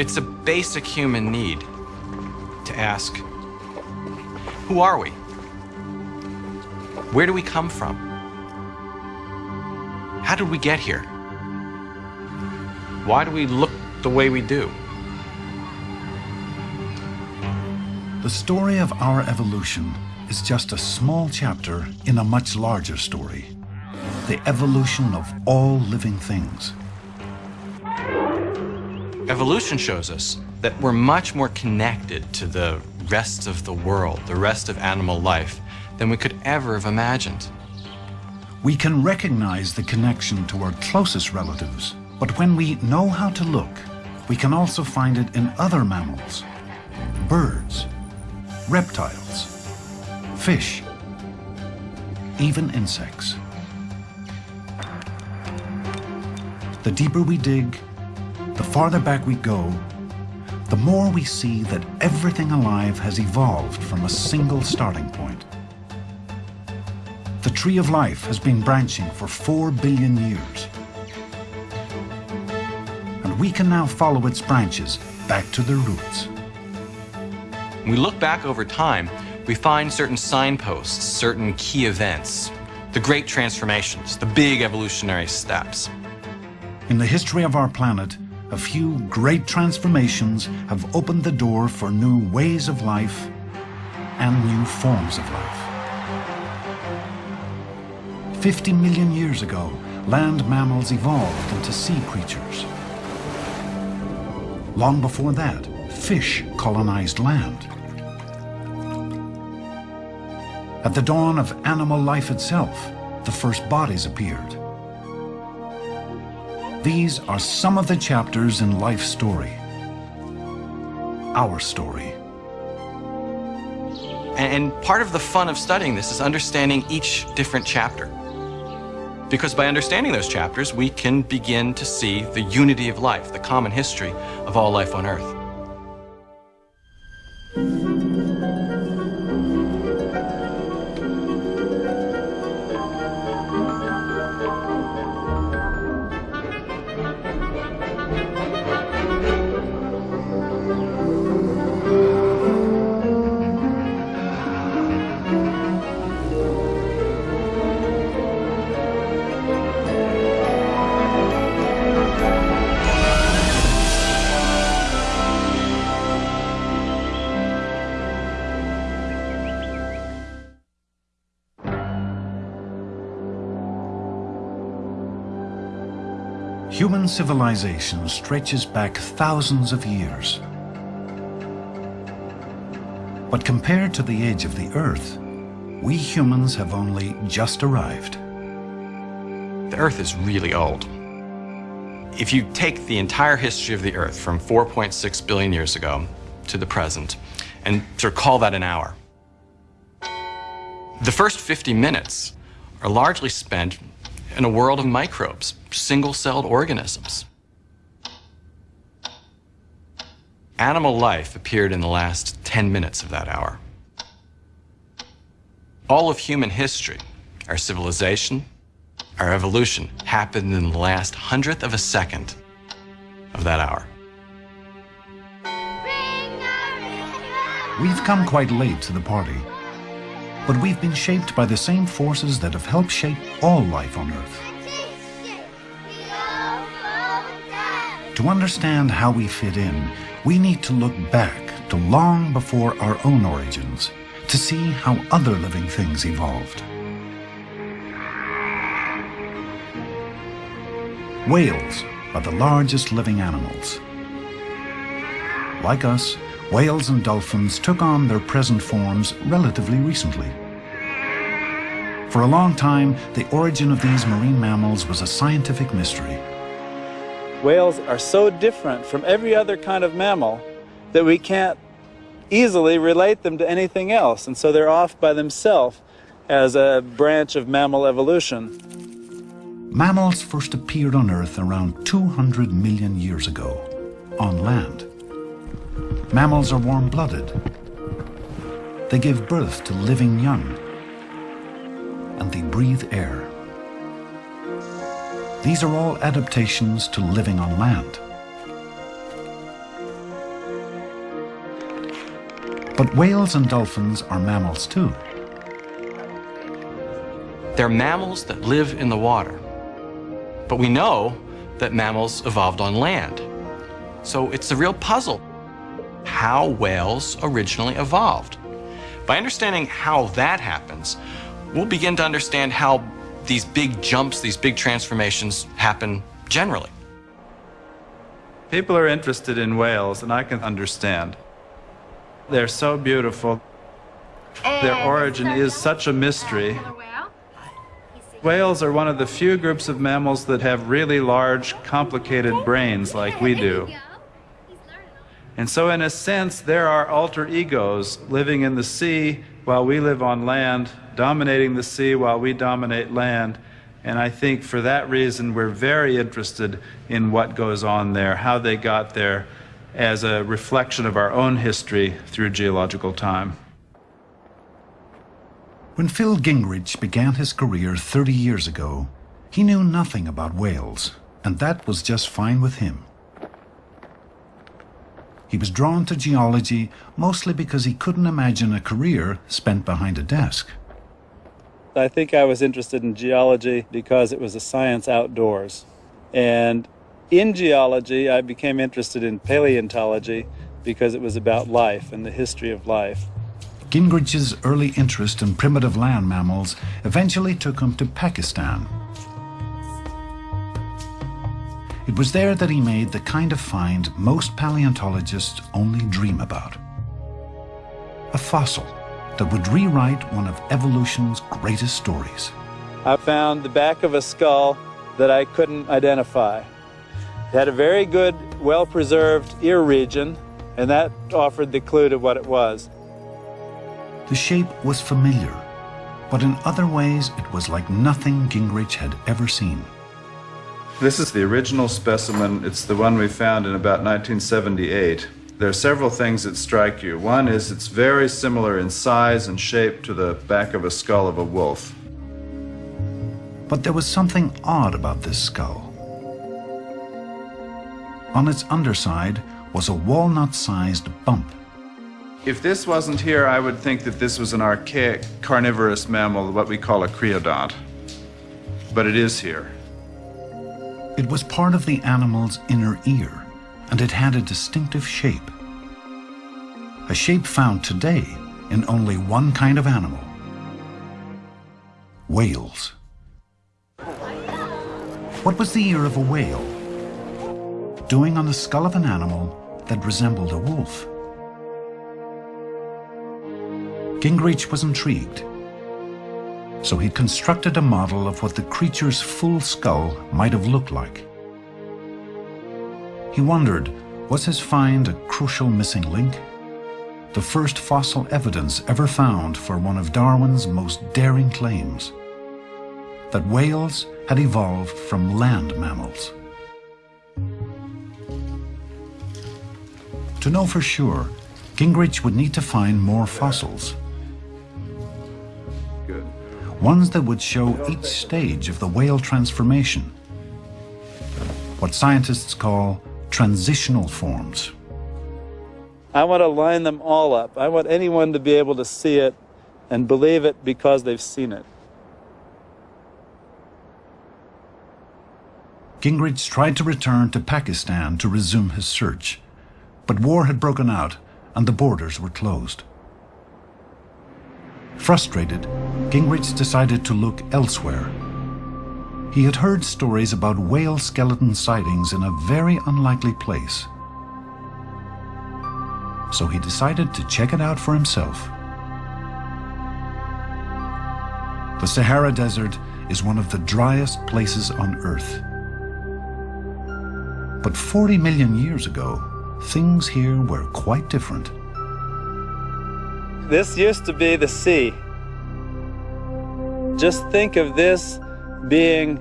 It's a basic human need to ask, who are we? Where do we come from? How did we get here? Why do we look the way we do? The story of our evolution is just a small chapter in a much larger story. The evolution of all living things. Evolution shows us that we're much more connected to the rest of the world, the rest of animal life, than we could ever have imagined. We can recognize the connection to our closest relatives, but when we know how to look, we can also find it in other mammals, birds, reptiles, fish, even insects. The deeper we dig, the farther back we go, the more we see that everything alive has evolved from a single starting point. The tree of life has been branching for four billion years. And we can now follow its branches back to their roots. When we look back over time, we find certain signposts, certain key events, the great transformations, the big evolutionary steps. In the history of our planet, a few great transformations have opened the door for new ways of life and new forms of life. 50 million years ago, land mammals evolved into sea creatures. Long before that, fish colonized land. At the dawn of animal life itself, the first bodies appeared. These are some of the chapters in life's story. Our story. And part of the fun of studying this is understanding each different chapter. Because by understanding those chapters, we can begin to see the unity of life, the common history of all life on Earth. Civilization stretches back thousands of years. But compared to the age of the Earth, we humans have only just arrived. The Earth is really old. If you take the entire history of the Earth from 4.6 billion years ago to the present and sort of call that an hour, the first 50 minutes are largely spent in a world of microbes, single-celled organisms. Animal life appeared in the last 10 minutes of that hour. All of human history, our civilization, our evolution, happened in the last hundredth of a second of that hour. We've come quite late to the party, but we've been shaped by the same forces that have helped shape all life on Earth. To understand how we fit in, we need to look back to long before our own origins to see how other living things evolved. Whales are the largest living animals. Like us, whales and dolphins took on their present forms relatively recently. For a long time, the origin of these marine mammals was a scientific mystery. Whales are so different from every other kind of mammal that we can't easily relate them to anything else, and so they're off by themselves as a branch of mammal evolution. Mammals first appeared on Earth around 200 million years ago, on land. Mammals are warm-blooded. They give birth to living young, and they breathe air. These are all adaptations to living on land. But whales and dolphins are mammals too. They're mammals that live in the water. But we know that mammals evolved on land. So it's a real puzzle how whales originally evolved. By understanding how that happens, we'll begin to understand how these big jumps, these big transformations happen generally. People are interested in whales, and I can understand. They're so beautiful. Their origin is such a mystery. Whales are one of the few groups of mammals that have really large, complicated brains like we do. And so, in a sense, there are alter egos living in the sea while we live on land, dominating the sea while we dominate land. And I think for that reason, we're very interested in what goes on there, how they got there, as a reflection of our own history through geological time. When Phil Gingrich began his career 30 years ago, he knew nothing about whales, and that was just fine with him. He was drawn to geology mostly because he couldn't imagine a career spent behind a desk. I think I was interested in geology because it was a science outdoors. And in geology, I became interested in paleontology because it was about life and the history of life. Gingrich's early interest in primitive land mammals eventually took him to Pakistan, It was there that he made the kind of find most paleontologists only dream about. A fossil that would rewrite one of evolution's greatest stories. I found the back of a skull that I couldn't identify. It had a very good, well-preserved ear region, and that offered the clue to what it was. The shape was familiar, but in other ways it was like nothing Gingrich had ever seen. This is the original specimen. It's the one we found in about 1978. There are several things that strike you. One is it's very similar in size and shape to the back of a skull of a wolf. But there was something odd about this skull. On its underside was a walnut-sized bump. If this wasn't here, I would think that this was an archaic carnivorous mammal, what we call a creodont. But it is here. It was part of the animal's inner ear, and it had a distinctive shape. A shape found today in only one kind of animal. Whales. What was the ear of a whale doing on the skull of an animal that resembled a wolf? Gingrich was intrigued so he constructed a model of what the creature's full skull might have looked like. He wondered, was his find a crucial missing link? The first fossil evidence ever found for one of Darwin's most daring claims, that whales had evolved from land mammals. To know for sure, Gingrich would need to find more fossils ones that would show each stage of the whale transformation, what scientists call transitional forms. I want to line them all up. I want anyone to be able to see it and believe it because they've seen it. Gingrich tried to return to Pakistan to resume his search, but war had broken out and the borders were closed. Frustrated, Gingrich decided to look elsewhere. He had heard stories about whale skeleton sightings in a very unlikely place. So he decided to check it out for himself. The Sahara Desert is one of the driest places on Earth. But 40 million years ago, things here were quite different. This used to be the sea. Just think of this being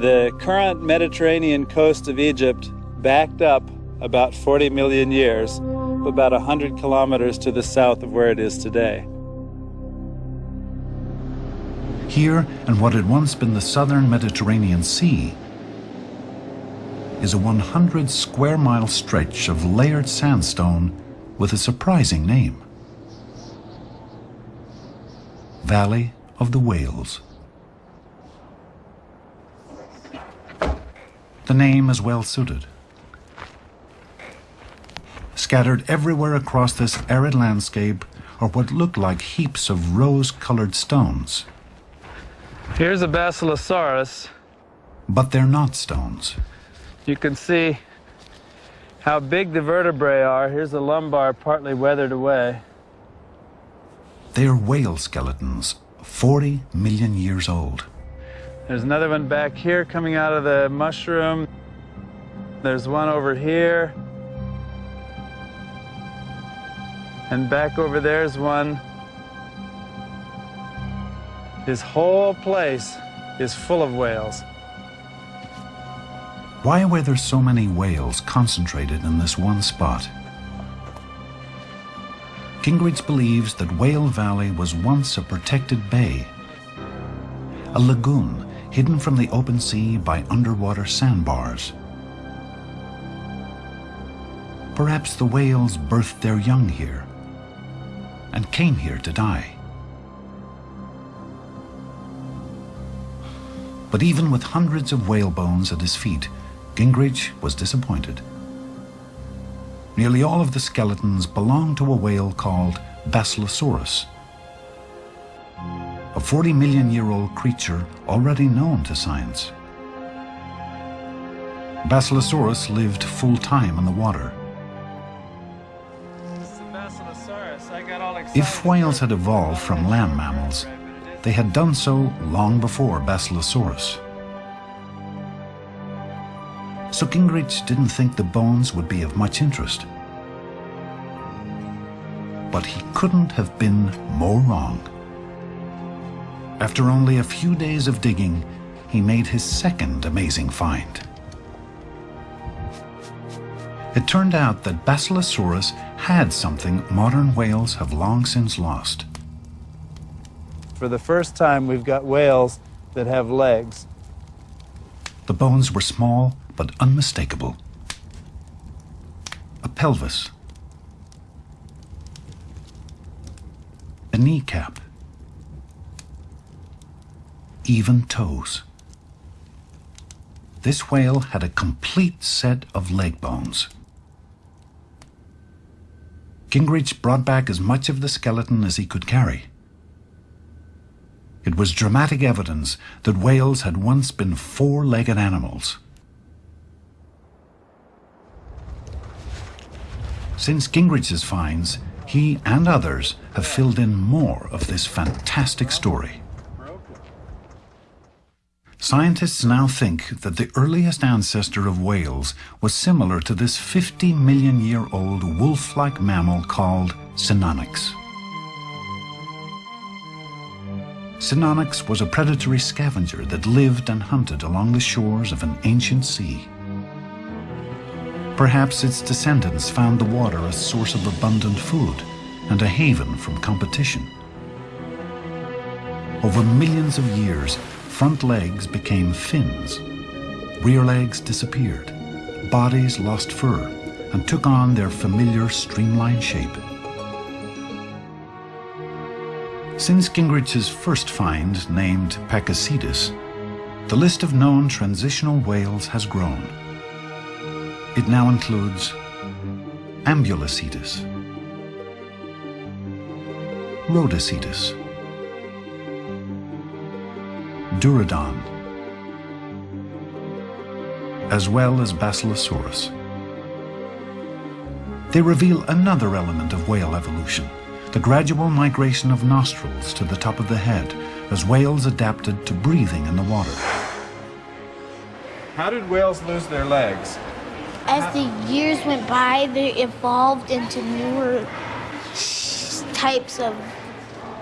the current Mediterranean coast of Egypt backed up about 40 million years, about 100 kilometers to the south of where it is today. Here, in what had once been the southern Mediterranean Sea, is a 100 square mile stretch of layered sandstone with a surprising name. Valley of the Whales. The name is well suited. Scattered everywhere across this arid landscape are what look like heaps of rose-colored stones. Here's a Basilosaurus. But they're not stones. You can see how big the vertebrae are. Here's the lumbar partly weathered away. They're whale skeletons, 40 million years old. There's another one back here coming out of the mushroom. There's one over here. And back over there's one. This whole place is full of whales. Why were there so many whales concentrated in this one spot? Gingrich believes that Whale Valley was once a protected bay, a lagoon hidden from the open sea by underwater sandbars. Perhaps the whales birthed their young here and came here to die. But even with hundreds of whale bones at his feet, Gingrich was disappointed. Nearly all of the skeletons belong to a whale called Basilosaurus, a 40 million year old creature already known to science. Basilosaurus lived full time in the water. If whales had evolved from land mammals, they had done so long before Basilosaurus. So Gingrich didn't think the bones would be of much interest. But he couldn't have been more wrong. After only a few days of digging, he made his second amazing find. It turned out that Basilosaurus had something modern whales have long since lost. For the first time, we've got whales that have legs. The bones were small but unmistakable. A pelvis. A kneecap. Even toes. This whale had a complete set of leg bones. Gingrich brought back as much of the skeleton as he could carry. It was dramatic evidence that whales had once been four-legged animals. Since Gingrich's finds, he and others have filled in more of this fantastic story. Scientists now think that the earliest ancestor of whales was similar to this 50 million year old wolf-like mammal called Sinonyx. Sinonyx was a predatory scavenger that lived and hunted along the shores of an ancient sea. Perhaps its descendants found the water a source of abundant food and a haven from competition. Over millions of years, front legs became fins. Rear legs disappeared. Bodies lost fur and took on their familiar streamlined shape. Since Gingrich's first find, named Pakicetus, the list of known transitional whales has grown. It now includes Ambulocetus, Rodhocetus, Dorudon, as well as Basilosaurus. They reveal another element of whale evolution, the gradual migration of nostrils to the top of the head as whales adapted to breathing in the water. How did whales lose their legs? As the years went by, they evolved into newer types of.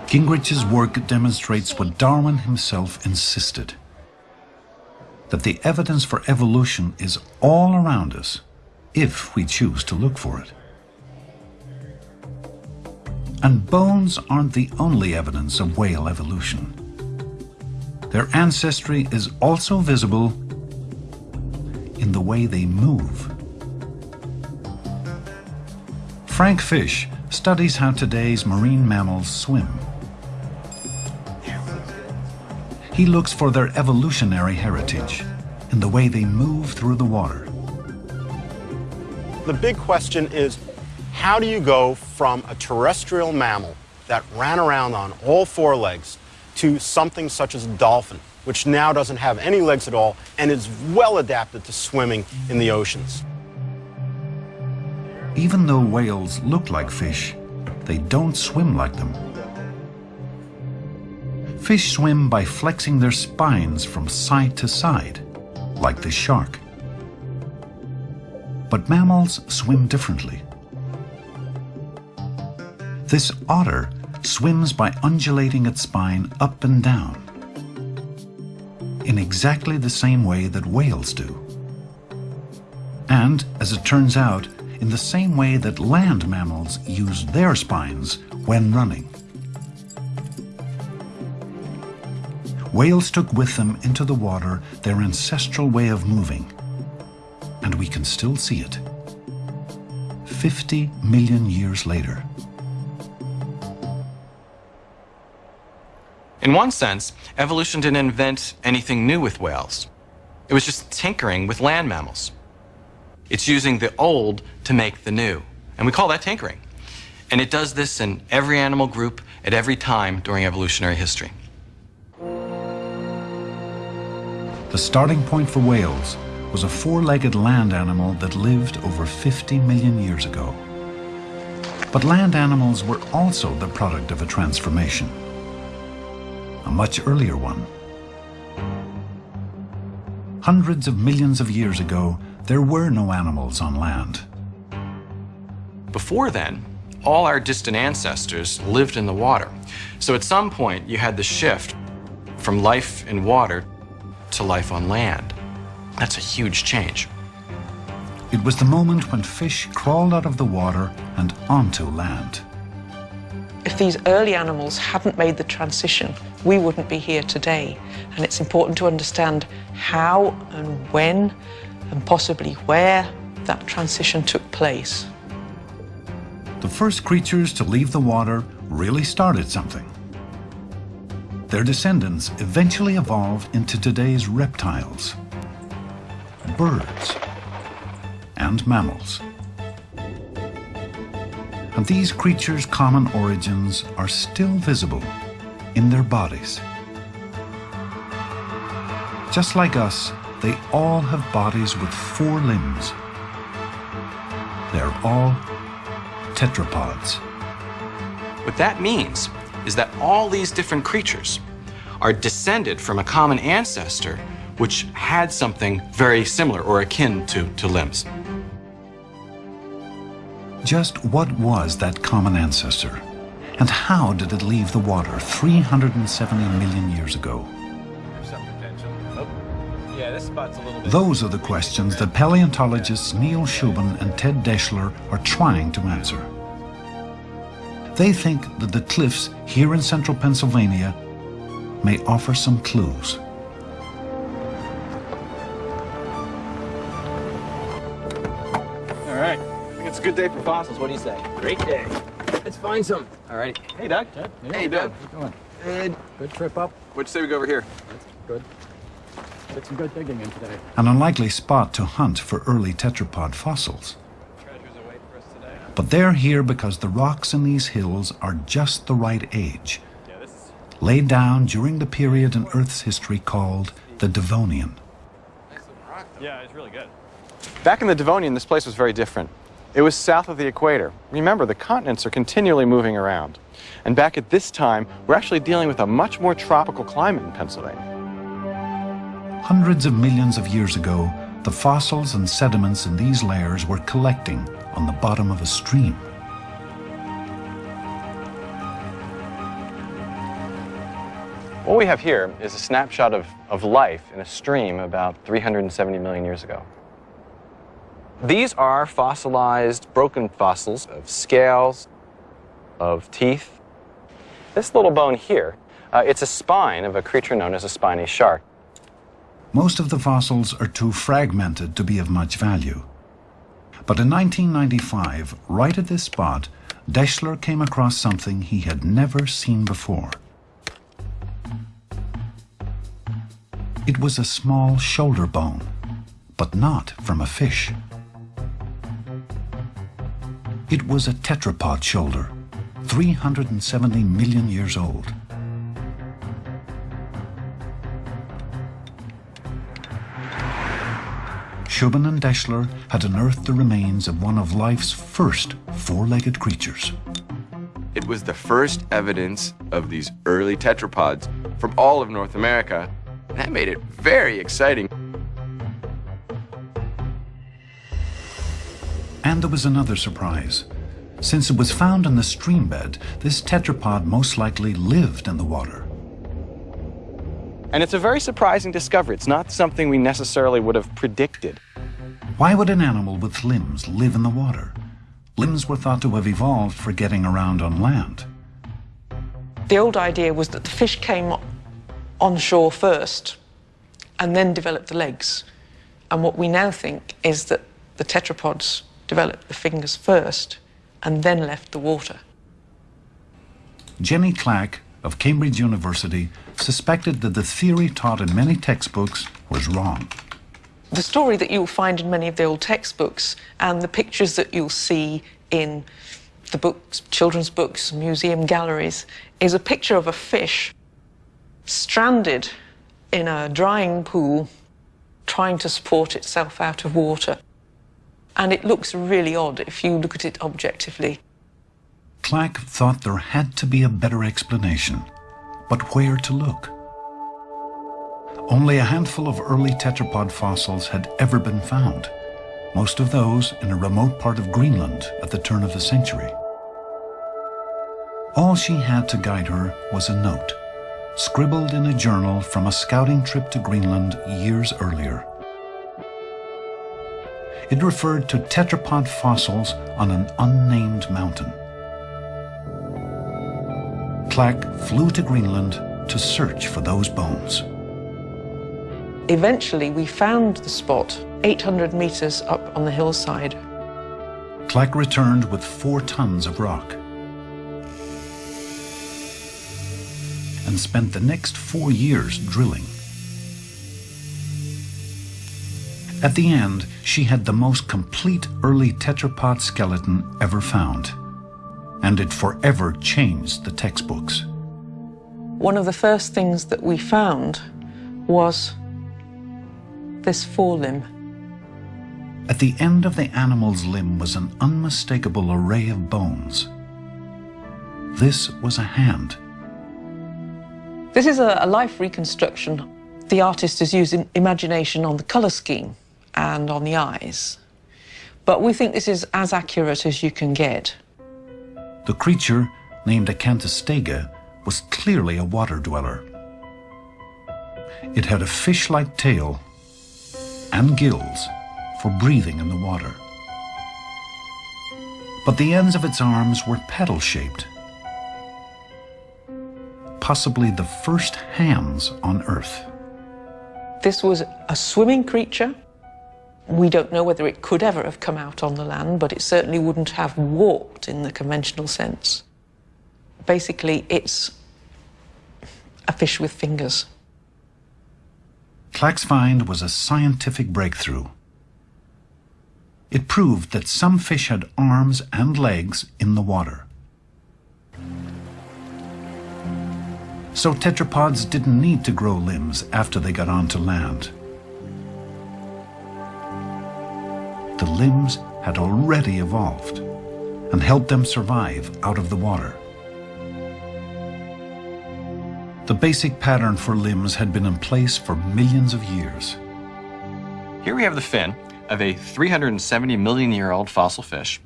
Gingrich's work demonstrates what Darwin himself insisted that the evidence for evolution is all around us if we choose to look for it. And bones aren't the only evidence of whale evolution. Their ancestry is also visible in the way they move. Frank Fish studies how today's marine mammals swim. He looks for their evolutionary heritage in the way they move through the water. The big question is, how do you go from a terrestrial mammal that ran around on all four legs to something such as a dolphin, which now doesn't have any legs at all and is well adapted to swimming in the oceans? Even though whales look like fish, they don't swim like them. Fish swim by flexing their spines from side to side, like the shark. But mammals swim differently. This otter swims by undulating its spine up and down, in exactly the same way that whales do. And, as it turns out, in the same way that land mammals use their spines when running. Whales took with them into the water their ancestral way of moving, and we can still see it. 50 million years later. In one sense, evolution didn't invent anything new with whales. It was just tinkering with land mammals. It's using the old to make the new. And we call that tinkering. And it does this in every animal group at every time during evolutionary history. The starting point for whales was a four-legged land animal that lived over 50 million years ago. But land animals were also the product of a transformation, a much earlier one. Hundreds of millions of years ago, there were no animals on land. Before then, all our distant ancestors lived in the water. So at some point, you had the shift from life in water to life on land. That's a huge change. It was the moment when fish crawled out of the water and onto land. If these early animals hadn't made the transition, we wouldn't be here today. And it's important to understand how and when and possibly where that transition took place. The first creatures to leave the water really started something. Their descendants eventually evolved into today's reptiles, birds, and mammals. And these creatures' common origins are still visible in their bodies. Just like us, they all have bodies with four limbs. They're all tetrapods. What that means is that all these different creatures are descended from a common ancestor which had something very similar or akin to, to limbs. Just what was that common ancestor? And how did it leave the water 370 million years ago? Those are the questions that paleontologists Neil Shubin and Ted Daeschler are trying to answer. They think that the cliffs here in central Pennsylvania may offer some clues. All right. I think it's a good day for fossils. What do you say? Great day. Let's find some. All right. Hey, Doug. Hey, Doug. How you doing? Good. Good trip up? What'd you say we go over here? Good. Did some good digging in today. An unlikely spot to hunt for early tetrapod fossils. But they're here because the rocks in these hills are just the right age, laid down during the period in Earth's history called the Devonian. Yeah, it's really good. Back in the Devonian, this place was very different. It was south of the equator. Remember, the continents are continually moving around. And back at this time, we're actually dealing with a much more tropical climate in Pennsylvania. Hundreds of millions of years ago, the fossils and sediments in these layers were collecting on the bottom of a stream. What we have here is a snapshot of, of life in a stream about 370 million years ago. These are fossilized, broken fossils of scales, of teeth. This little bone here, uh, it's a spine of a creature known as a spiny shark. Most of the fossils are too fragmented to be of much value. But in 1995, right at this spot, Daeschler came across something he had never seen before. It was a small shoulder bone, but not from a fish. It was a tetrapod shoulder, 370 million years old. Shubin and Daeschler had unearthed the remains of one of life's first four-legged creatures. It was the first evidence of these early tetrapods from all of North America, and that made it very exciting. And there was another surprise. Since it was found in the stream bed, this tetrapod most likely lived in the water. And it's a very surprising discovery. It's not something we necessarily would have predicted. Why would an animal with limbs live in the water? Limbs were thought to have evolved for getting around on land. The old idea was that the fish came on shore first and then developed the legs. And what we now think is that the tetrapods developed the fingers first and then left the water. Jenny Clack of Cambridge University suspected that the theory taught in many textbooks was wrong. The story that you'll find in many of the old textbooks and the pictures that you'll see in the books, children's books, museum galleries, is a picture of a fish stranded in a drying pool trying to support itself out of water. And it looks really odd if you look at it objectively. Clack thought there had to be a better explanation, but where to look? Only a handful of early tetrapod fossils had ever been found, most of those in a remote part of Greenland at the turn of the century. All she had to guide her was a note, scribbled in a journal from a scouting trip to Greenland years earlier. It referred to tetrapod fossils on an unnamed mountain. Clack flew to Greenland to search for those bones. Eventually, we found the spot 800 meters up on the hillside. Clack returned with four tons of rock and spent the next four years drilling. At the end, she had the most complete early tetrapod skeleton ever found, and it forever changed the textbooks. One of the first things that we found was this forelimb. At the end of the animal's limb was an unmistakable array of bones. This was a hand. This is a, a life reconstruction. The artist is using imagination on the colour scheme and on the eyes. But we think this is as accurate as you can get. The creature, named Acanthostega, was clearly a water dweller. It had a fish-like tail and gills for breathing in the water. But the ends of its arms were petal-shaped, possibly the first hands on Earth. This was a swimming creature. We don't know whether it could ever have come out on the land, but it certainly wouldn't have walked in the conventional sense. Basically, it's a fish with fingers. Clack's find was a scientific breakthrough. It proved that some fish had arms and legs in the water. So tetrapods didn't need to grow limbs after they got onto land. The limbs had already evolved and helped them survive out of the water. The basic pattern for limbs had been in place for millions of years. Here we have the fin of a 370 million year old fossil fish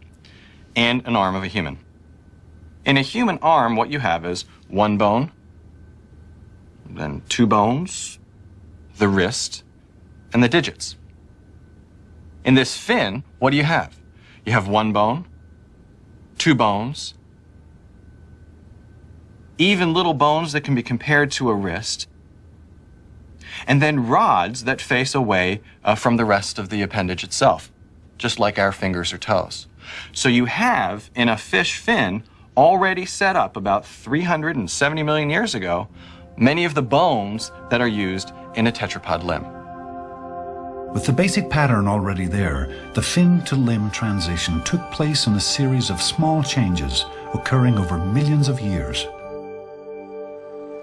and an arm of a human. In a human arm, what you have is one bone, then two bones, the wrist, and the digits. In this fin, what do you have? You have one bone, two bones, even little bones that can be compared to a wrist, and then rods that face away uh, from the rest of the appendage itself, just like our fingers or toes. So you have, in a fish fin, already set up about 370 million years ago, many of the bones that are used in a tetrapod limb. With the basic pattern already there, the fin to limb transition took place in a series of small changes occurring over millions of years.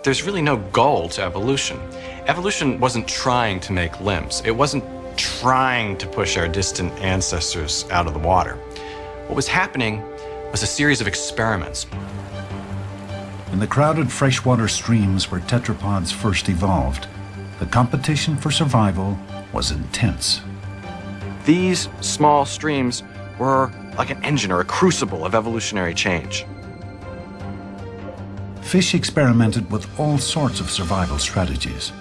There's really no goal to evolution. Evolution wasn't trying to make limbs. It wasn't trying to push our distant ancestors out of the water. What was happening was a series of experiments. In the crowded freshwater streams where tetrapods first evolved, the competition for survival was intense. These small streams were like an engine or a crucible of evolutionary change. Fish experimented with all sorts of survival strategies.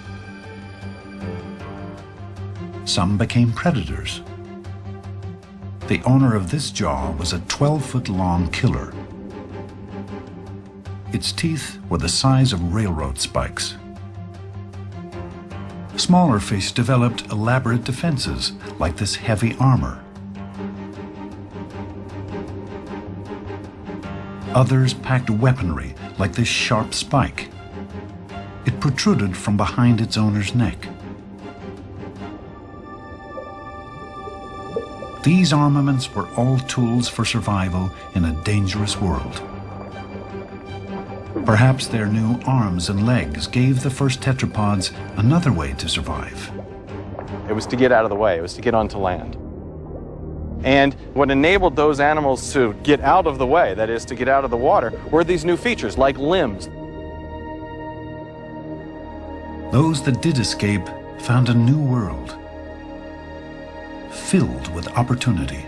Some became predators. The owner of this jaw was a 12-foot-long killer. Its teeth were the size of railroad spikes. Smaller fish developed elaborate defenses, like this heavy armor. Others packed weaponry, like this sharp spike. It protruded from behind its owner's neck. These armaments were all tools for survival in a dangerous world. Perhaps their new arms and legs gave the first tetrapods another way to survive. It was to get out of the way, it was to get onto land. And what enabled those animals to get out of the way, that is, to get out of the water, were these new features like limbs. Those that did escape found a new world filled with opportunity.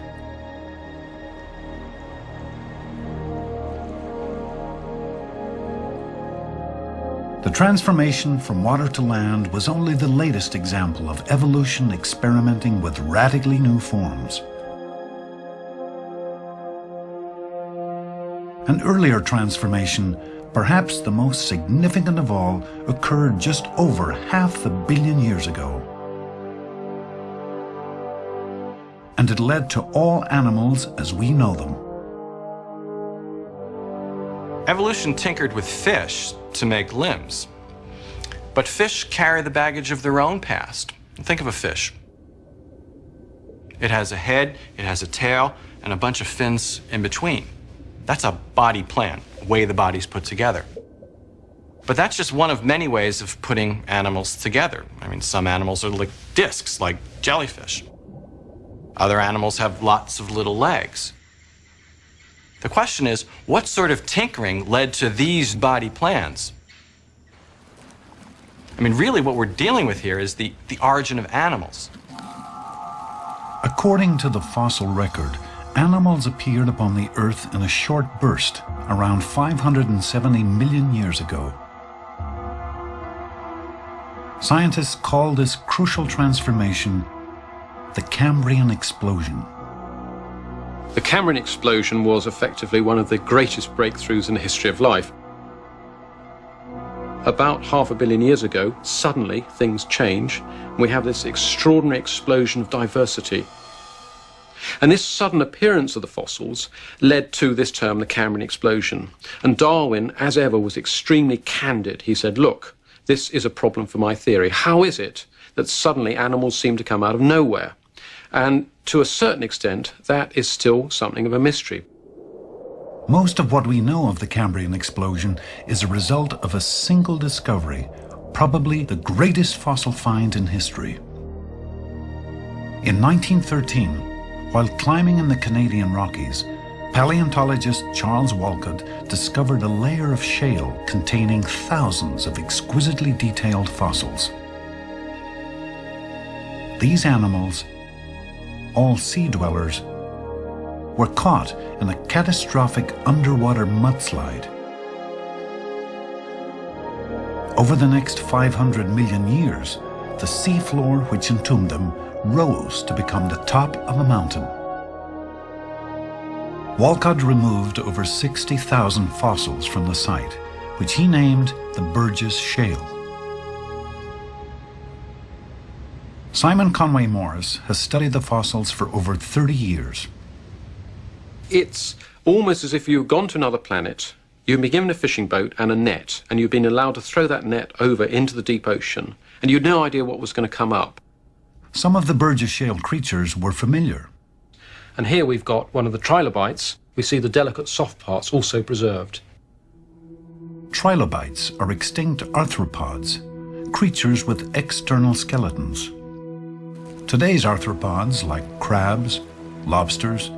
The transformation from water to land was only the latest example of evolution experimenting with radically new forms. An earlier transformation, perhaps the most significant of all, occurred just over half a billion years ago. And it led to all animals as we know them. Evolution tinkered with fish to make limbs. But fish carry the baggage of their own past. Think of a fish. It has a head, it has a tail, and a bunch of fins in between. That's a body plan, a way the body's put together. But that's just one of many ways of putting animals together. I mean, some animals are like discs, like jellyfish. Other animals have lots of little legs. The question is, what sort of tinkering led to these body plans? I mean, really what we're dealing with here is the, the origin of animals. According to the fossil record, animals appeared upon the Earth in a short burst around 570 million years ago. Scientists call this crucial transformation the Cambrian explosion. The Cambrian explosion was effectively one of the greatest breakthroughs in the history of life. About half a billion years ago, suddenly things change, and we have this extraordinary explosion of diversity. And this sudden appearance of the fossils led to this term, the Cambrian explosion. And Darwin, as ever, was extremely candid. He said, look, this is a problem for my theory. How is it that suddenly animals seem to come out of nowhere? And to a certain extent, that is still something of a mystery. Most of what we know of the Cambrian explosion is a result of a single discovery, probably the greatest fossil find in history. In 1913, while climbing in the Canadian Rockies, paleontologist Charles Walcott discovered a layer of shale containing thousands of exquisitely detailed fossils. These animals all sea dwellers, were caught in a catastrophic underwater mudslide. Over the next 500 million years, the seafloor which entombed them rose to become the top of a mountain. Walcott removed over 60,000 fossils from the site, which he named the Burgess Shale. Simon Conway Morris has studied the fossils for over 30 years. It's almost as if you've gone to another planet, you've been given a fishing boat and a net, and you've been allowed to throw that net over into the deep ocean, and you'd no idea what was going to come up. Some of the Burgess Shale creatures were familiar. And here we've got one of the trilobites. We see the delicate soft parts also preserved. Trilobites are extinct arthropods, creatures with external skeletons. Today's arthropods, like crabs, lobsters,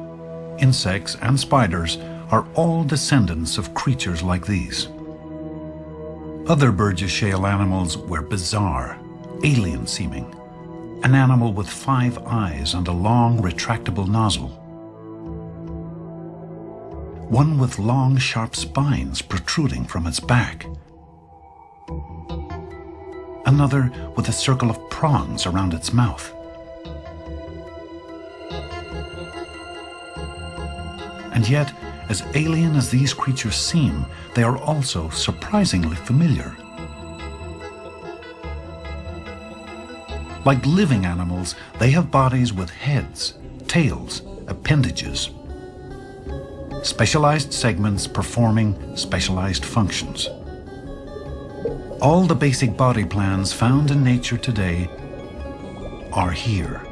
insects, and spiders, are all descendants of creatures like these. Other Burgess Shale animals were bizarre, alien-seeming. An animal with five eyes and a long, retractable nozzle. One with long, sharp spines protruding from its back. Another with a circle of prongs around its mouth. And yet, as alien as these creatures seem, they are also surprisingly familiar. Like living animals, they have bodies with heads, tails, appendages. Specialized segments performing specialized functions. All the basic body plans found in nature today are here.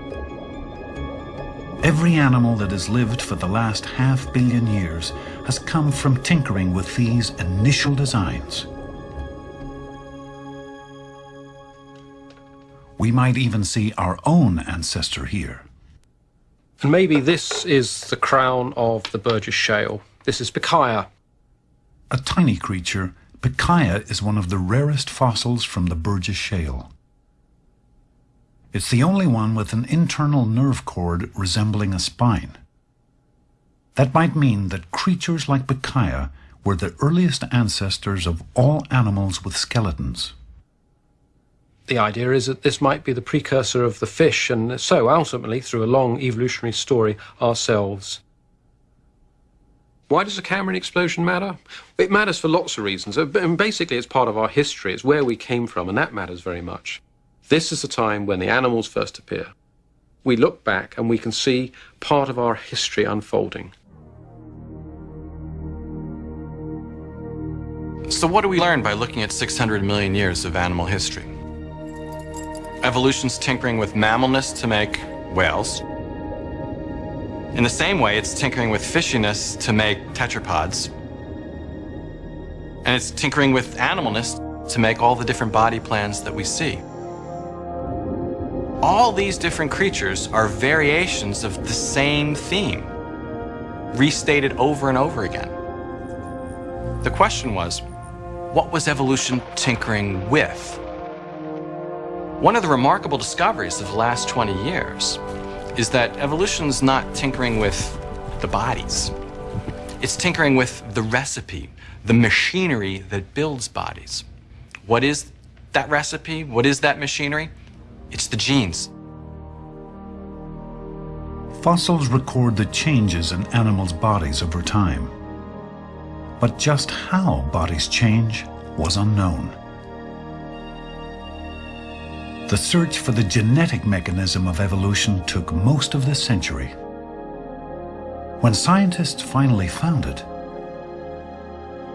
Every animal that has lived for the last half billion years has come from tinkering with these initial designs. We might even see our own ancestor here. And maybe this is the crown of the Burgess Shale. This is Pikaia. A tiny creature, Pikaia is one of the rarest fossils from the Burgess Shale. It's the only one with an internal nerve cord resembling a spine. That might mean that creatures like Pikaia were the earliest ancestors of all animals with skeletons. The idea is that this might be the precursor of the fish, and so ultimately, through a long evolutionary story, ourselves. Why does a Cambrian explosion matter? It matters for lots of reasons. Uh, and basically, it's part of our history. It's where we came from, and that matters very much. This is the time when the animals first appear. We look back and we can see part of our history unfolding. So what do we learn by looking at 600 million years of animal history? Evolution's tinkering with mammalness to make whales. In the same way, it's tinkering with fishiness to make tetrapods. And it's tinkering with animalness to make all the different body plans that we see. All these different creatures are variations of the same theme, restated over and over again. The question was, what was evolution tinkering with? One of the remarkable discoveries of the last 20 years is that evolution's not tinkering with the bodies. It's tinkering with the recipe, the machinery that builds bodies. What is that recipe? What is that machinery? It's the genes. Fossils record the changes in animals' bodies over time. But just how bodies change was unknown. The search for the genetic mechanism of evolution took most of this century. When scientists finally found it,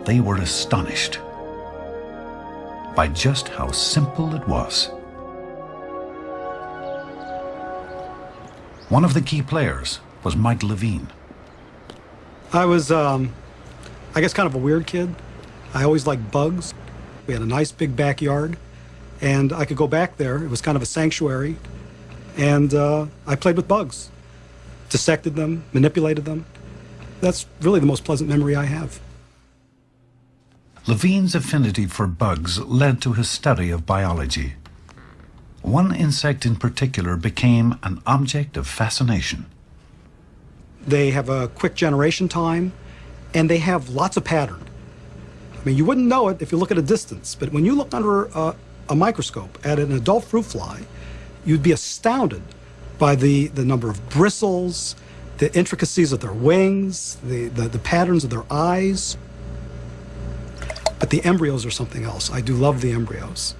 they were astonished by just how simple it was. One of the key players was Mike Levine. I was, um, I guess, kind of a weird kid. I always liked bugs. We had a nice big backyard, and I could go back there. It was kind of a sanctuary, and uh, I played with bugs, dissected them, manipulated them. That's really the most pleasant memory I have. Levine's affinity for bugs led to his study of biology. One insect in particular became an object of fascination. They have a quick generation time, and they have lots of pattern. I mean, you wouldn't know it if you look at a distance, but when you look under a, a microscope at an adult fruit fly, you'd be astounded by the, the number of bristles, the intricacies of their wings, the, the, the patterns of their eyes. But the embryos are something else. I do love the embryos.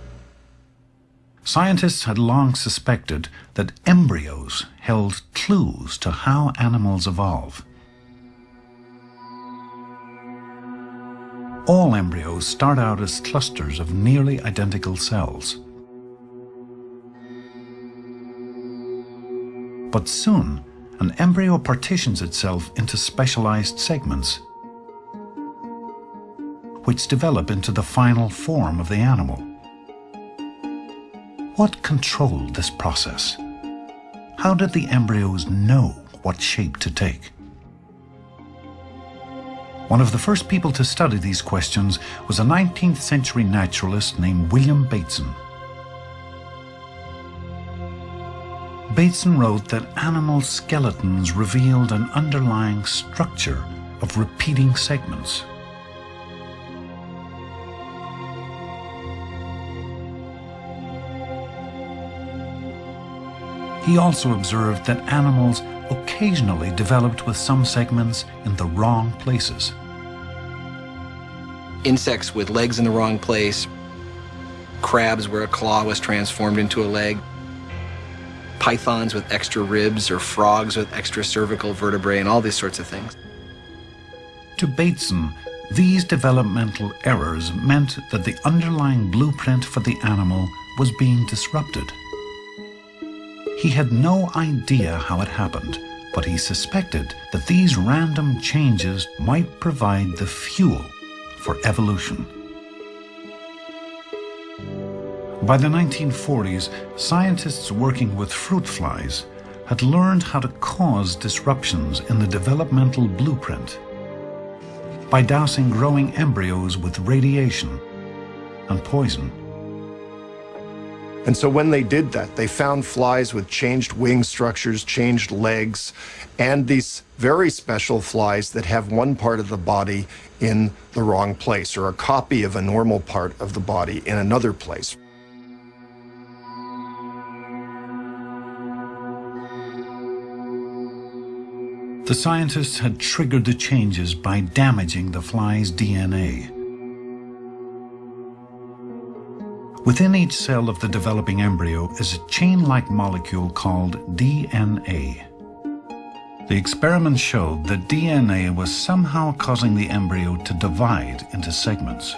Scientists had long suspected that embryos held clues to how animals evolve. All embryos start out as clusters of nearly identical cells. But soon, an embryo partitions itself into specialized segments, which develop into the final form of the animal. What controlled this process? How did the embryos know what shape to take? One of the first people to study these questions was a 19th century naturalist named William Bateson. Bateson wrote that animal skeletons revealed an underlying structure of repeating segments. He also observed that animals occasionally developed with some segments in the wrong places. Insects with legs in the wrong place, crabs where a claw was transformed into a leg, pythons with extra ribs or frogs with extra cervical vertebrae and all these sorts of things. To Bateson, these developmental errors meant that the underlying blueprint for the animal was being disrupted. He had no idea how it happened, but he suspected that these random changes might provide the fuel for evolution. By the 1940s, scientists working with fruit flies had learned how to cause disruptions in the developmental blueprint by dousing growing embryos with radiation and poison. And so when they did that, they found flies with changed wing structures, changed legs, and these very special flies that have one part of the body in the wrong place, or a copy of a normal part of the body in another place. The scientists had triggered the changes by damaging the fly's DNA. Within each cell of the developing embryo is a chain-like molecule called DNA. The experiments showed that DNA was somehow causing the embryo to divide into segments.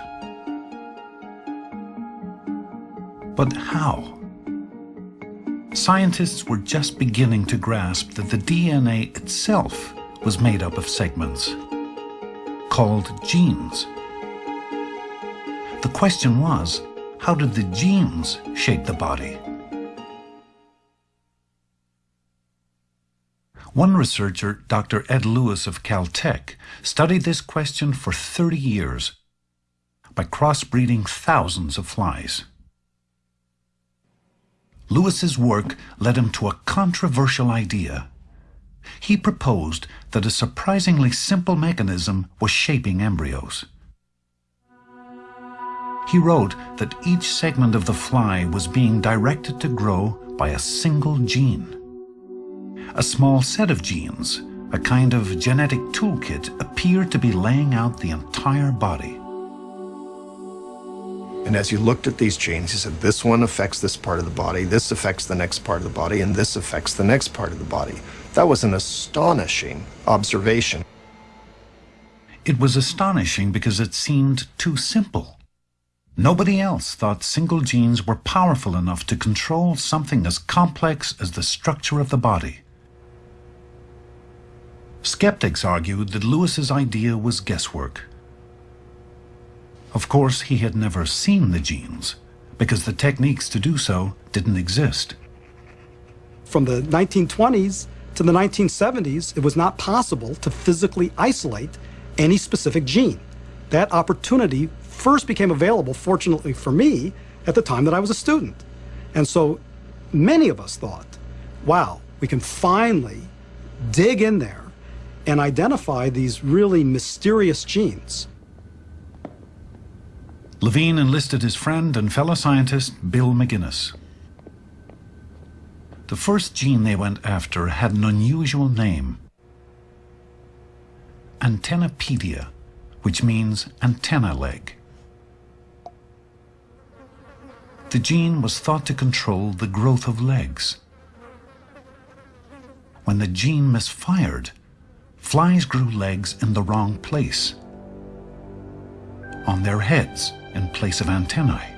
But how? Scientists were just beginning to grasp that the DNA itself was made up of segments, called genes. The question was, how did the genes shape the body? One researcher, Dr. Ed Lewis of Caltech, studied this question for 30 years by crossbreeding thousands of flies. Lewis's work led him to a controversial idea. He proposed that a surprisingly simple mechanism was shaping embryos. He wrote that each segment of the fly was being directed to grow by a single gene. A small set of genes, a kind of genetic toolkit, appeared to be laying out the entire body. And as you looked at these genes, you said, this one affects this part of the body, this affects the next part of the body, and this affects the next part of the body. That was an astonishing observation. It was astonishing because it seemed too simple. Nobody else thought single genes were powerful enough to control something as complex as the structure of the body. Skeptics argued that Lewis's idea was guesswork. Of course, he had never seen the genes, because the techniques to do so didn't exist. From the 1920s to the 1970s, it was not possible to physically isolate any specific gene. That opportunity first became available, fortunately for me, at the time that I was a student. And so many of us thought, wow, we can finally dig in there and identify these really mysterious genes. Levine enlisted his friend and fellow scientist Bill McGinnis. The first gene they went after had an unusual name, antennapedia, which means antenna leg. The gene was thought to control the growth of legs. When the gene misfired, flies grew legs in the wrong place, on their heads in place of antennae.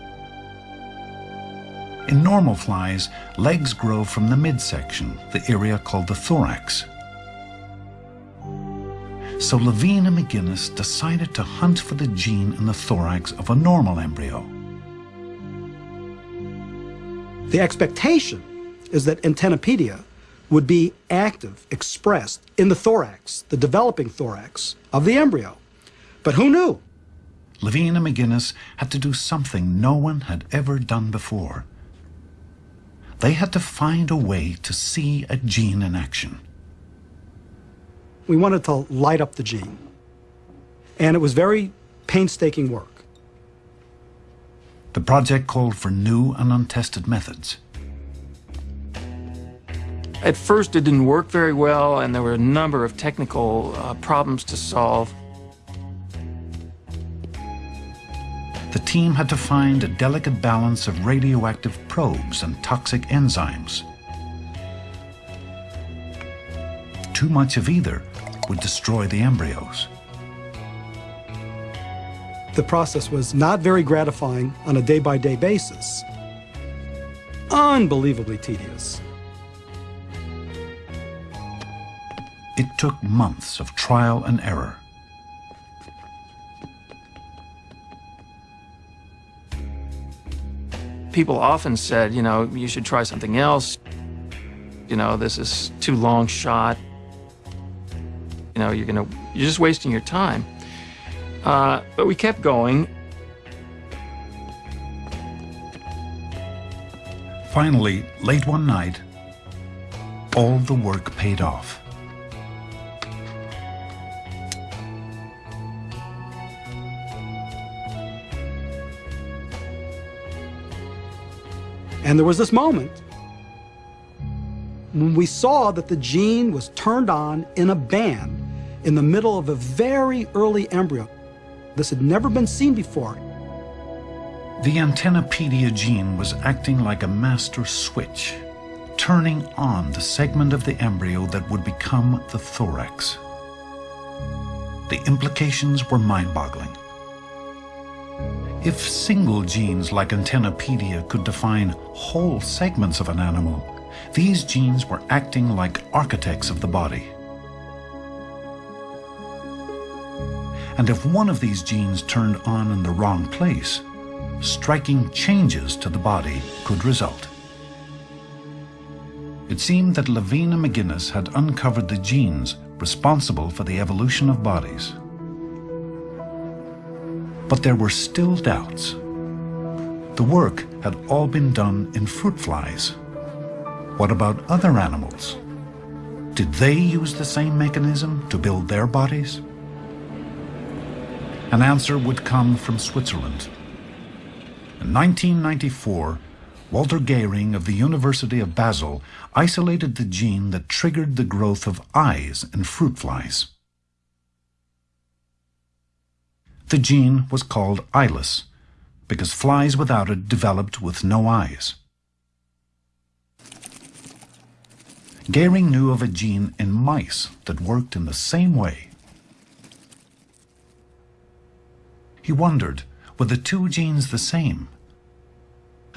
In normal flies, legs grow from the midsection, the area called the thorax. So Levine and McGinnis decided to hunt for the gene in the thorax of a normal embryo. The expectation is that Antennapedia would be active, expressed in the thorax, the developing thorax of the embryo. But who knew? Levine and McGinnis had to do something no one had ever done before. They had to find a way to see a gene in action. We wanted to light up the gene. And it was very painstaking work. The project called for new and untested methods. At first, it didn't work very well, and there were a number of technical uh, problems to solve. The team had to find a delicate balance of radioactive probes and toxic enzymes. Too much of either would destroy the embryos. The process was not very gratifying on a day-by-day basis. Unbelievably tedious. It took months of trial and error. People often said, you know, you should try something else. You know, this is too long shot. You know, you're gonna, you're just wasting your time. Uh, but we kept going. Finally, late one night, all the work paid off. And there was this moment when we saw that the gene was turned on in a band in the middle of a very early embryo. This had never been seen before. The Antennapedia gene was acting like a master switch, turning on the segment of the embryo that would become the thorax. The implications were mind-boggling. If single genes like Antennapedia could define whole segments of an animal, these genes were acting like architects of the body. And if one of these genes turned on in the wrong place, striking changes to the body could result. It seemed that Levine and McGinnis had uncovered the genes responsible for the evolution of bodies. But there were still doubts. The work had all been done in fruit flies. What about other animals? Did they use the same mechanism to build their bodies? An answer would come from Switzerland. In 1994, Walter Gehring of the University of Basel isolated the gene that triggered the growth of eyes in fruit flies. The gene was called eyeless because flies without it developed with no eyes. Gehring knew of a gene in mice that worked in the same way. He wondered, were the two genes the same?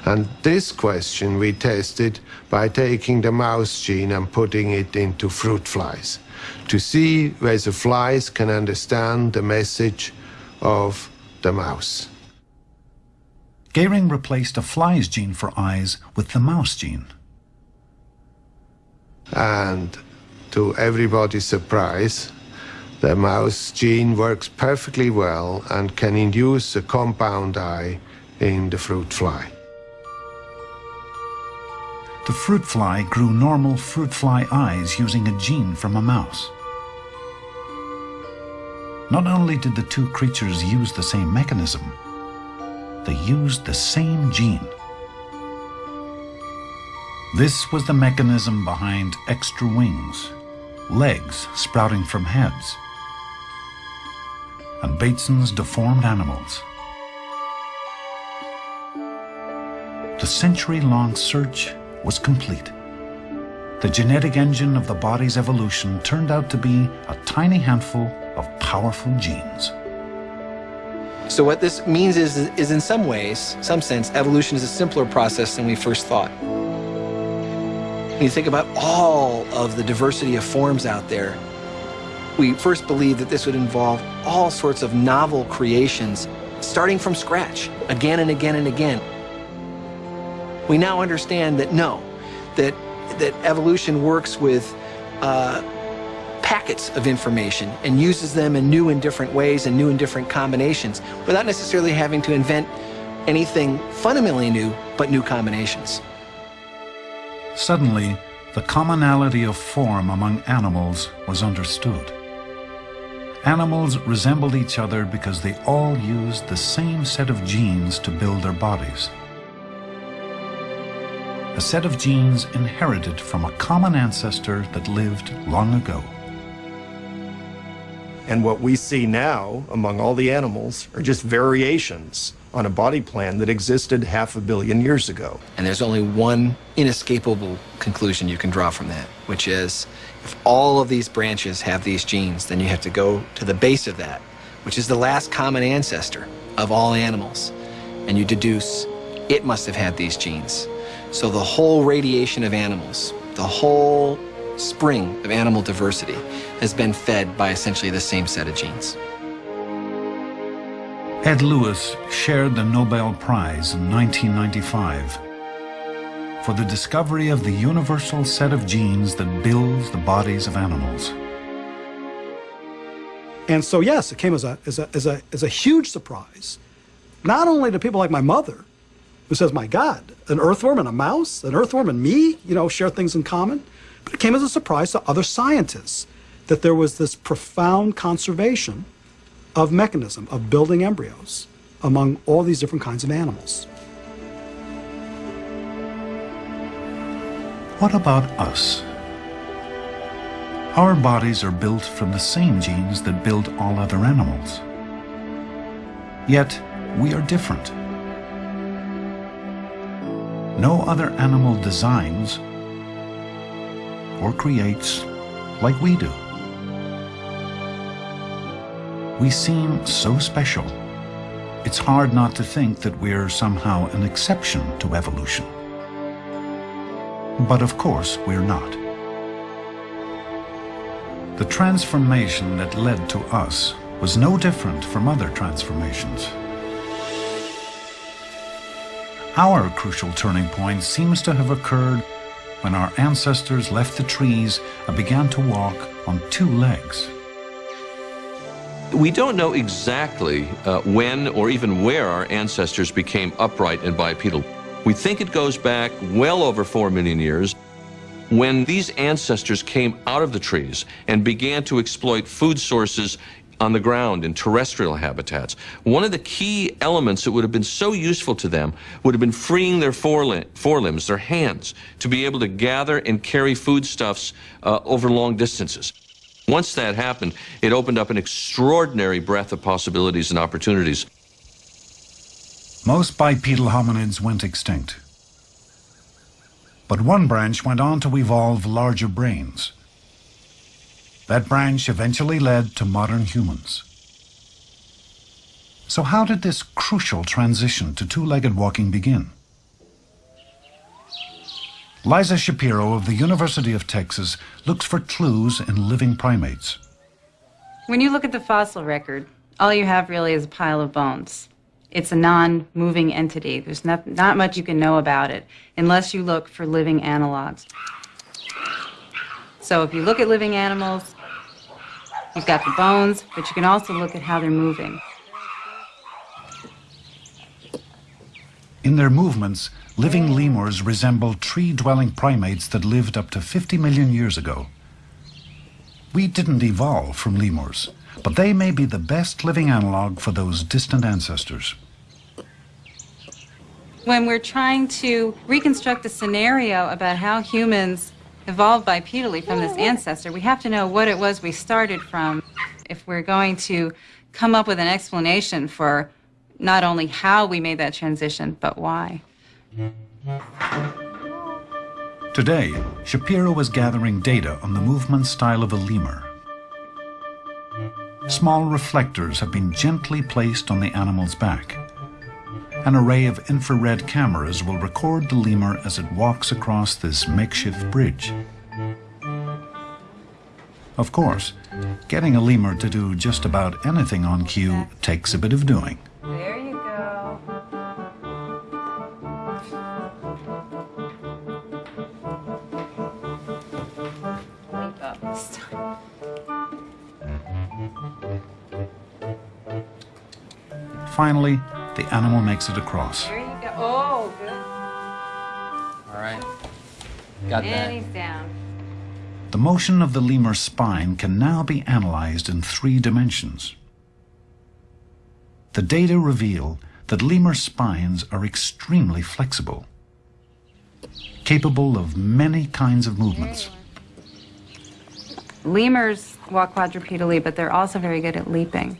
And this question we tested by taking the mouse gene and putting it into fruit flies to see whether flies can understand the message of the mouse. Gehring replaced a fly's gene for eyes with the mouse gene. And to everybody's surprise, the mouse gene works perfectly well and can induce a compound eye in the fruit fly. The fruit fly grew normal fruit fly eyes using a gene from a mouse. Not only did the two creatures use the same mechanism, they used the same gene. This was the mechanism behind extra wings, legs sprouting from heads, and Bateson's deformed animals. The century-long search was complete. The genetic engine of the body's evolution turned out to be a tiny handful of powerful genes. So what this means is, is in some ways, some sense, evolution is a simpler process than we first thought. When you think about all of the diversity of forms out there, we first believed that this would involve all sorts of novel creations, starting from scratch, again and again and again. We now understand that no, that, that evolution works with uh, packets of information and uses them in new and different ways and new and different combinations without necessarily having to invent anything fundamentally new, but new combinations. Suddenly, the commonality of form among animals was understood. Animals resembled each other because they all used the same set of genes to build their bodies. A set of genes inherited from a common ancestor that lived long ago. And what we see now among all the animals are just variations on a body plan that existed half a billion years ago. And there's only one inescapable conclusion you can draw from that, which is if all of these branches have these genes, then you have to go to the base of that, which is the last common ancestor of all animals. And you deduce it must have had these genes. So the whole radiation of animals, the whole spring of animal diversity has been fed by essentially the same set of genes. Ed Lewis shared the Nobel Prize in 1995 for the discovery of the universal set of genes that builds the bodies of animals. And so, yes, it came as a, as a, as a, as a huge surprise, not only to people like my mother, who says, my God, an earthworm and a mouse, an earthworm and me, you know, share things in common, but it came as a surprise to other scientists that there was this profound conservation of mechanism of building embryos among all these different kinds of animals. What about us? Our bodies are built from the same genes that build all other animals. Yet, we are different. No other animal designs or creates like we do. We seem so special. It's hard not to think that we're somehow an exception to evolution. But of course, we're not. The transformation that led to us was no different from other transformations. Our crucial turning point seems to have occurred when our ancestors left the trees and began to walk on two legs. We don't know exactly uh, when or even where our ancestors became upright and bipedal. We think it goes back well over four million years when these ancestors came out of the trees and began to exploit food sources on the ground in terrestrial habitats. One of the key elements that would have been so useful to them would have been freeing their forelimbs, their hands, to be able to gather and carry foodstuffs uh, over long distances. Once that happened, it opened up an extraordinary breadth of possibilities and opportunities. Most bipedal hominids went extinct. But one branch went on to evolve larger brains. That branch eventually led to modern humans. So how did this crucial transition to two-legged walking begin? Liza Shapiro of the University of Texas looks for clues in living primates. When you look at the fossil record, all you have really is a pile of bones. It's a non-moving entity. There's not, not much you can know about it unless you look for living analogs. So if you look at living animals, you've got the bones, but you can also look at how they're moving. In their movements, living lemurs resemble tree-dwelling primates that lived up to 50 million years ago. We didn't evolve from lemurs, but they may be the best living analog for those distant ancestors. When we're trying to reconstruct a scenario about how humans evolved bipedally from this ancestor, we have to know what it was we started from if we're going to come up with an explanation for not only how we made that transition, but why. Today, Shapiro is gathering data on the movement style of a lemur. Small reflectors have been gently placed on the animal's back. An array of infrared cameras will record the lemur as it walks across this makeshift bridge. Of course, getting a lemur to do just about anything on cue takes a bit of doing. There you go. Leap up this time. Finally, the animal makes it across. There you go. Oh, good. All right. Got and that. he's down. The motion of the lemur's spine can now be analyzed in three dimensions. The data reveal that lemur spines are extremely flexible, capable of many kinds of movements. Lemurs walk quadrupedally, but they're also very good at leaping.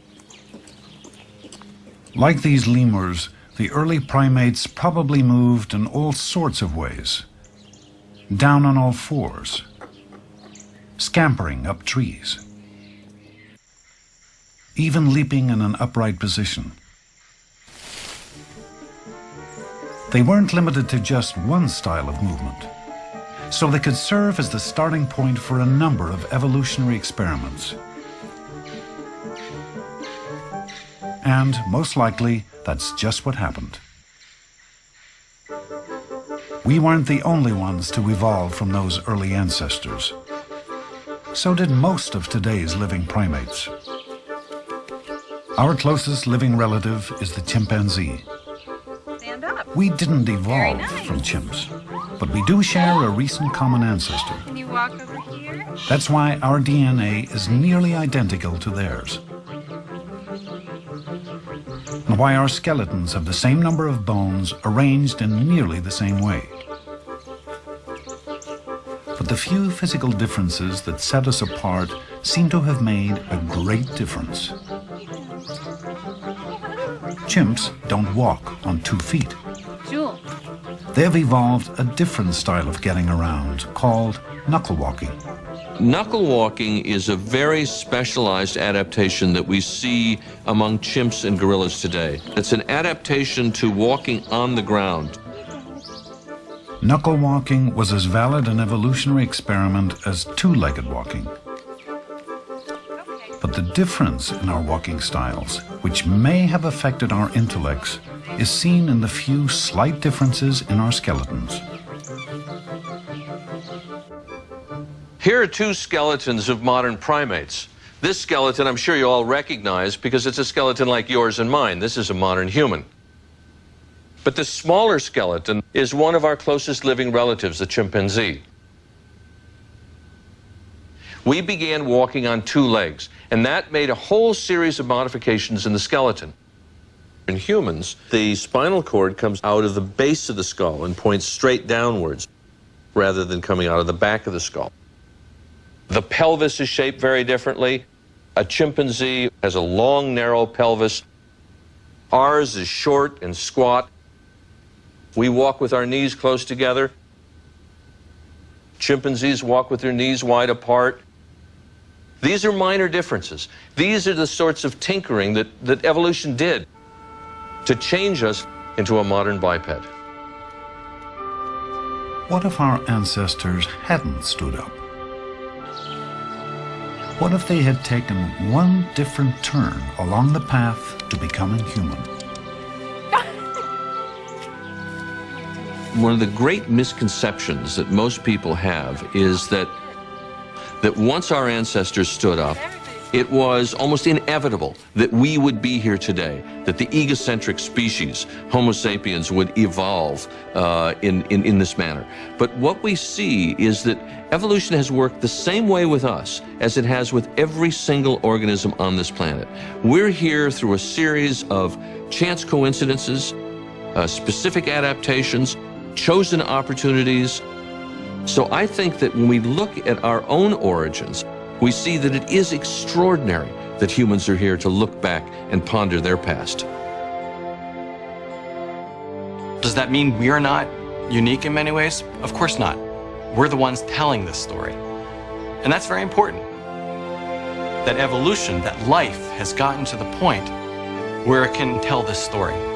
Like these lemurs, the early primates probably moved in all sorts of ways. Down on all fours, scampering up trees, even leaping in an upright position. They weren't limited to just one style of movement, so they could serve as the starting point for a number of evolutionary experiments. And most likely, that's just what happened. We weren't the only ones to evolve from those early ancestors. So did most of today's living primates. Our closest living relative is the chimpanzee. We didn't evolve from chimps, but we do share a recent common ancestor. Can you walk over here? That's why our DNA is nearly identical to theirs. And why our skeletons have the same number of bones arranged in nearly the same way. But the few physical differences that set us apart seem to have made a great difference. Chimps don't walk on two feet. They've evolved a different style of getting around called knuckle walking. Knuckle walking is a very specialized adaptation that we see among chimps and gorillas today. It's an adaptation to walking on the ground. Knuckle walking was as valid an evolutionary experiment as two-legged walking. But the difference in our walking styles, which may have affected our intellects, is seen in the few slight differences in our skeletons. Here are two skeletons of modern primates. This skeleton I'm sure you all recognize because it's a skeleton like yours and mine. This is a modern human. But the smaller skeleton is one of our closest living relatives, the chimpanzee. We began walking on two legs, and that made a whole series of modifications in the skeleton. In humans, the spinal cord comes out of the base of the skull and points straight downwards rather than coming out of the back of the skull. The pelvis is shaped very differently. A chimpanzee has a long, narrow pelvis. Ours is short and squat. We walk with our knees close together. Chimpanzees walk with their knees wide apart. These are minor differences. These are the sorts of tinkering that, that evolution did to change us into a modern biped. What if our ancestors hadn't stood up? What if they had taken one different turn along the path to becoming human? One of the great misconceptions that most people have is that that once our ancestors stood up, it was almost inevitable that we would be here today, that the egocentric species, Homo sapiens, would evolve uh, in, in, in this manner. But what we see is that evolution has worked the same way with us as it has with every single organism on this planet. We're here through a series of chance coincidences, uh, specific adaptations, chosen opportunities. So I think that when we look at our own origins, we see that it is extraordinary that humans are here to look back and ponder their past. Does that mean we're not unique in many ways? Of course not. We're the ones telling this story. And that's very important. that evolution, that life has gotten to the point where it can tell this story.